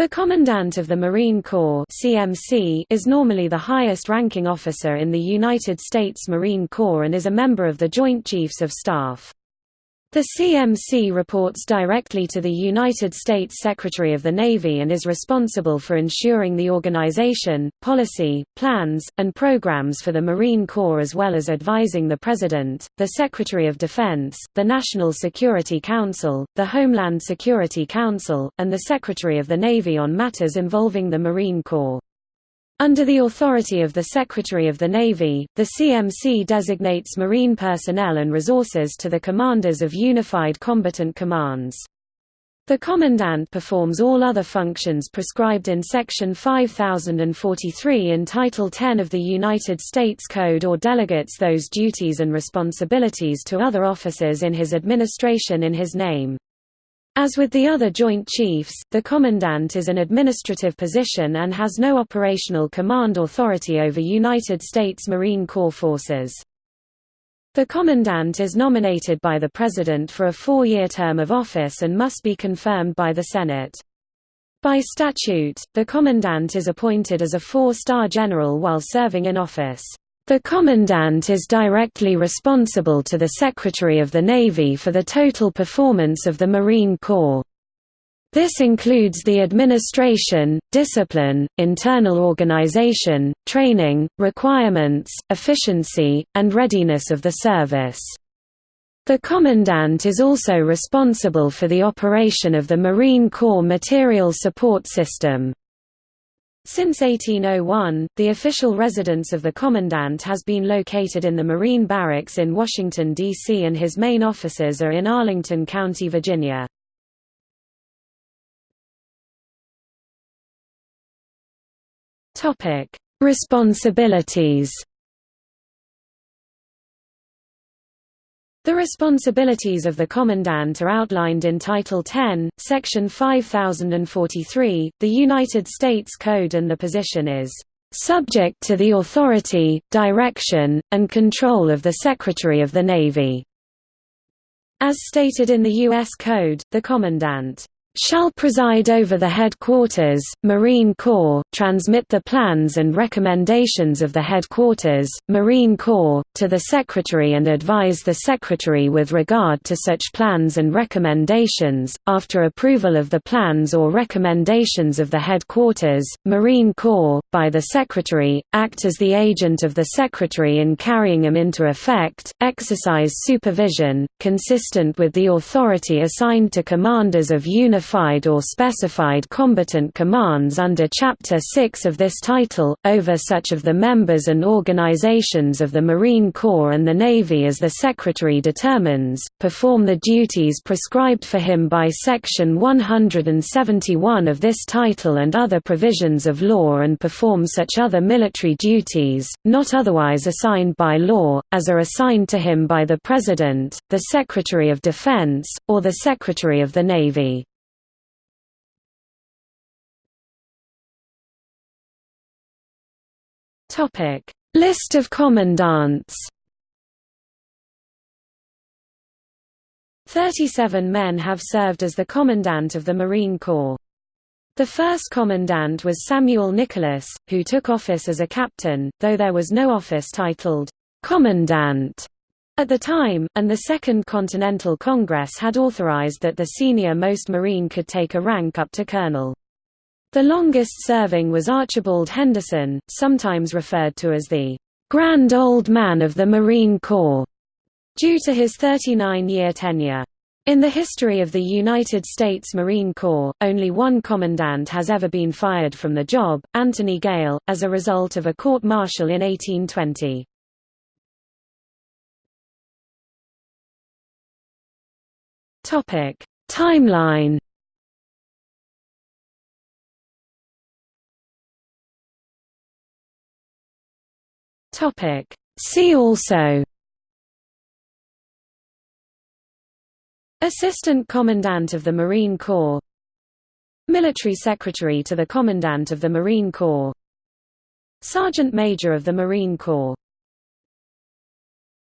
The Commandant of the Marine Corps CMC is normally the highest-ranking officer in the United States Marine Corps and is a member of the Joint Chiefs of Staff. The CMC reports directly to the United States Secretary of the Navy and is responsible for ensuring the organization, policy, plans, and programs for the Marine Corps as well as advising the President, the Secretary of Defense, the National Security Council, the Homeland Security Council, and the Secretary of the Navy on matters involving the Marine Corps. Under the authority of the Secretary of the Navy, the CMC designates Marine personnel and resources to the commanders of Unified Combatant Commands. The Commandant performs all other functions prescribed in Section 5043 in Title 10 of the United States Code or delegates those duties and responsibilities to other officers in his administration in his name. As with the other Joint Chiefs, the Commandant is an administrative position and has no operational command authority over United States Marine Corps forces. The Commandant is nominated by the President for a four-year term of office and must be confirmed by the Senate. By statute, the Commandant is appointed as a four-star general while serving in office. The Commandant is directly responsible to the Secretary of the Navy for the total performance of the Marine Corps. This includes the administration, discipline, internal organization, training, requirements, efficiency, and readiness of the service. The Commandant is also responsible for the operation of the Marine Corps Material Support System. Since 1801, the official residence of the Commandant has been located in the Marine Barracks in Washington, D.C. and his main offices are in Arlington County, Virginia. Responsibilities The responsibilities of the Commandant are outlined in Title 10, Section 5043, the United States Code and the position is, "...subject to the authority, direction, and control of the Secretary of the Navy." As stated in the U.S. Code, the Commandant shall preside over the headquarters, Marine Corps, transmit the plans and recommendations of the headquarters, Marine Corps, to the Secretary and advise the Secretary with regard to such plans and recommendations. After approval of the plans or recommendations of the headquarters, Marine Corps, by the Secretary, act as the agent of the Secretary in carrying them into effect, exercise supervision, consistent with the authority assigned to commanders of unified unified or specified combatant commands under Chapter 6 of this title, over such of the members and organizations of the Marine Corps and the Navy as the Secretary determines, perform the duties prescribed for him by Section 171 of this title and other provisions of law and perform such other military duties, not otherwise assigned by law, as are assigned to him by the President, the Secretary of Defense, or the Secretary of the Navy. Topic: List of commandants. 37 men have served as the commandant of the Marine Corps. The first commandant was Samuel Nicholas, who took office as a captain, though there was no office titled commandant at the time, and the Second Continental Congress had authorized that the senior-most Marine could take a rank up to colonel. The longest serving was Archibald Henderson, sometimes referred to as the Grand Old Man of the Marine Corps, due to his 39-year tenure. In the history of the United States Marine Corps, only one commandant has ever been fired from the job, Anthony Gale, as a result of a court-martial in 1820. Timeline Topic. See also. Assistant Commandant of the Marine Corps. Military Secretary to the Commandant of the Marine Corps. Sergeant Major of the Marine Corps